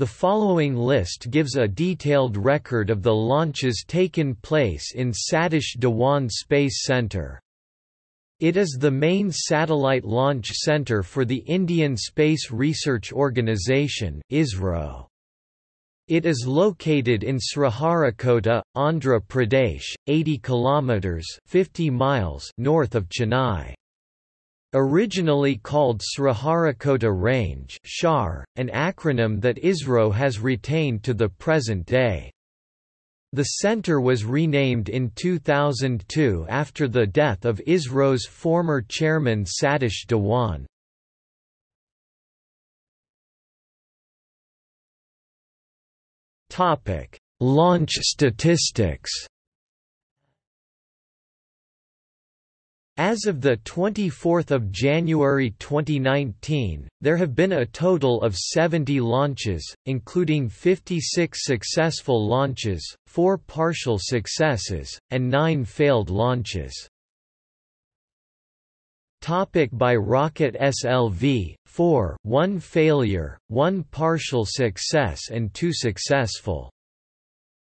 The following list gives a detailed record of the launches taken place in Satish Dhawan Space Centre. It is the main satellite launch center for the Indian Space Research Organisation ISRO. It is located in Sriharikota, Andhra Pradesh, 80 kilometers (50 miles) north of Chennai. Originally called Sriharikota Range SHAR, an acronym that ISRO has retained to the present day. The center was renamed in 2002 after the death of ISRO's former chairman Satish Dhawan. Launch statistics As of 24 January 2019, there have been a total of 70 launches, including 56 successful launches, 4 partial successes, and 9 failed launches. Topic by rocket SLV 4 1 failure 1 partial success and 2 successful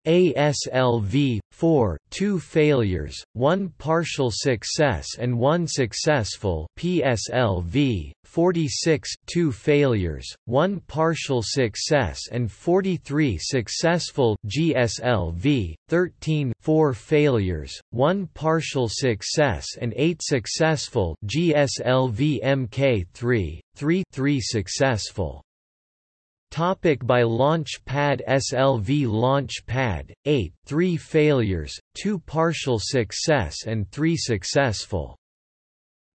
ASLV 4 2 failures 1 partial success and 1 successful PSLV 46 2 failures 1 partial success and 43 successful GSLV 13 4 failures 1 partial success and 8 successful GSLV MK3 3 3 successful Topic by Launch Pad SLV Launch Pad 8 3 failures 2 partial success and 3 successful.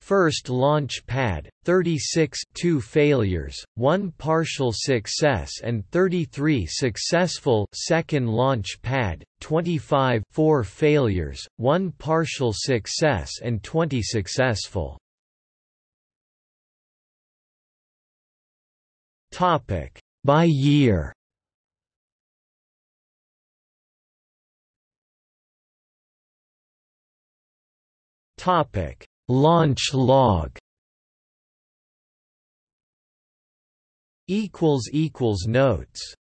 First launch pad 36 2 failures 1 partial success and 33 successful. Second launch pad 25 4 failures 1 partial success and 20 successful. Topic by year. Topic. Launch log. Equals equals notes